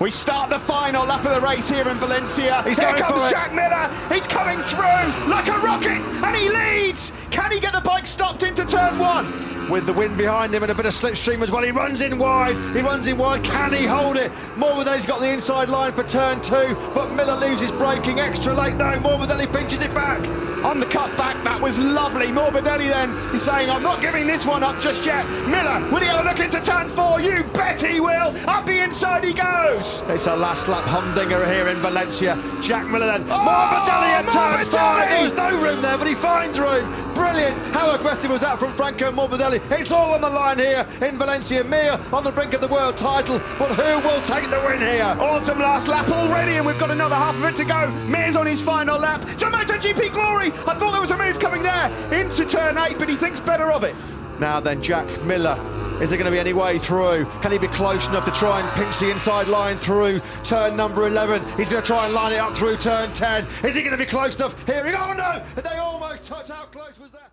We start the final lap of the race here in Valencia. He's here comes. Jack Miller. He's coming through like a rocket, and he leads. Can he get the bike stopped into turn one? with the wind behind him and a bit of slipstream as well. He runs in wide. He runs in wide. Can he hold it? Morbidelli's got the inside line for turn two, but Miller leaves his braking extra late. No, Morbidelli pinches it back. On the cut back, that was lovely. Morbidelli then is saying, I'm not giving this one up just yet. Miller, will he have a look into turn four? You bet he will. Up inside he goes. It's a last lap humdinger here in Valencia. Jack Miller then. Oh, Morbidelli at turn five. There was no room there, but he finds room. Brilliant. How aggressive was that from Franco Morbidelli? It's all on the line here in Valencia. Mir on the brink of the world title, but who will take the win here? Awesome last lap already, and we've got another half of it to go. Mir's on his final lap. To GP glory! I thought there was a move coming there into turn eight, but he thinks better of it. Now then, Jack Miller. Is there going to be any way through? Can he be close enough to try and pinch the inside line through turn number 11? He's going to try and line it up through turn 10. Is he going to be close enough? Here he go. Oh no! They almost touch. How close was that?